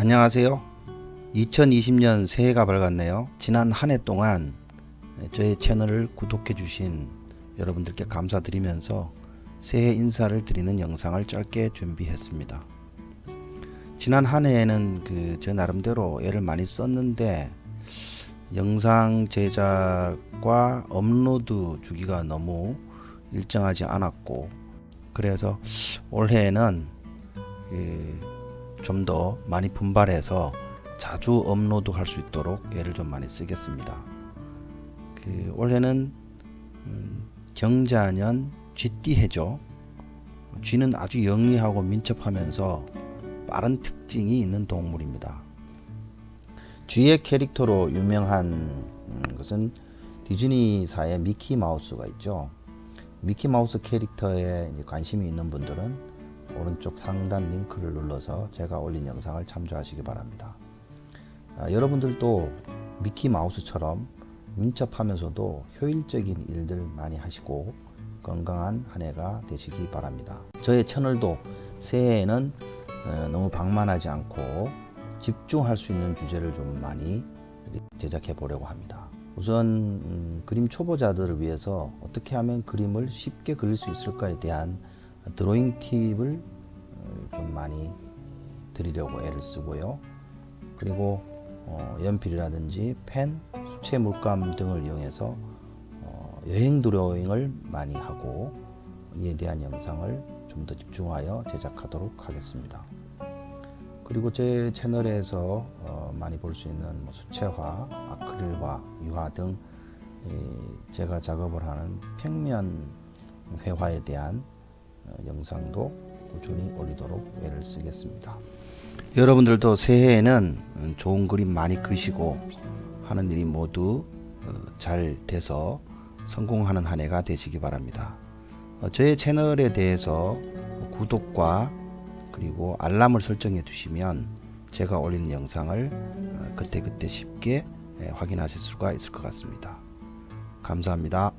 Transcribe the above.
안녕하세요. 2020년 새해가 밝았네요. 지난 한 해 동안 저의 채널을 구독해 주신 여러분들께 감사드리면서 새해 인사를 드리는 영상을 짧게 준비했습니다. 지난 한 해에는 그저 나름대로 애를 많이 썼는데 영상 제작과 업로드 주기가 너무 일정하지 않았고 그래서 올해는 그 좀 더 많이 분발해서 자주 업로드 할 수 있도록 애를 좀 많이 쓰겠습니다. 그 올해는 음, 경자년 쥐띠 해죠. 쥐는 아주 영리하고 민첩하면서 빠른 특징이 있는 동물입니다. 쥐의 캐릭터로 유명한 음, 것은 디즈니사의 미키 마우스가 있죠. 미키 마우스 캐릭터에 관심이 있는 분들은 오른쪽 상단 링크를 눌러서 제가 올린 영상을 참조하시기 바랍니다. 아, 여러분들도 미키 마우스처럼 민첩하면서도 효율적인 일들 많이 하시고 건강한 한 해가 되시기 바랍니다. 저의 채널도 새해에는 어, 너무 방만하지 않고 집중할 수 있는 주제를 좀 많이 제작해 보려고 합니다. 우선 음, 그림 초보자들을 위해서 어떻게 하면 그림을 쉽게 그릴 수 있을까에 대한 드로잉 팁을 어, 좀 많이 드리려고 애를 쓰고요. 그리고 어, 연필이라든지 펜, 수채 물감 등을 이용해서 어, 여행 드로잉을 많이 하고 이에 대한 영상을 좀 더 집중하여 제작하도록 하겠습니다. 그리고 제 채널에서 어, 많이 볼 수 있는 뭐 수채화, 아크릴화, 유화 등 제가 작업을 하는 평면 회화에 대한 어, 영상도 꾸준히 올리도록 애를 쓰겠습니다. 여러분들도 새해에는 좋은 그림 많이 그리시고 하는 일이 모두 어, 잘 돼서 성공하는 한 해가 되시기 바랍니다. 어, 저의 채널에 대해서 구독과 그리고 알람을 설정해 두시면 제가 올리는 영상을 그때그때 쉽게 확인하실 수가 있을 것 같습니다. 감사합니다.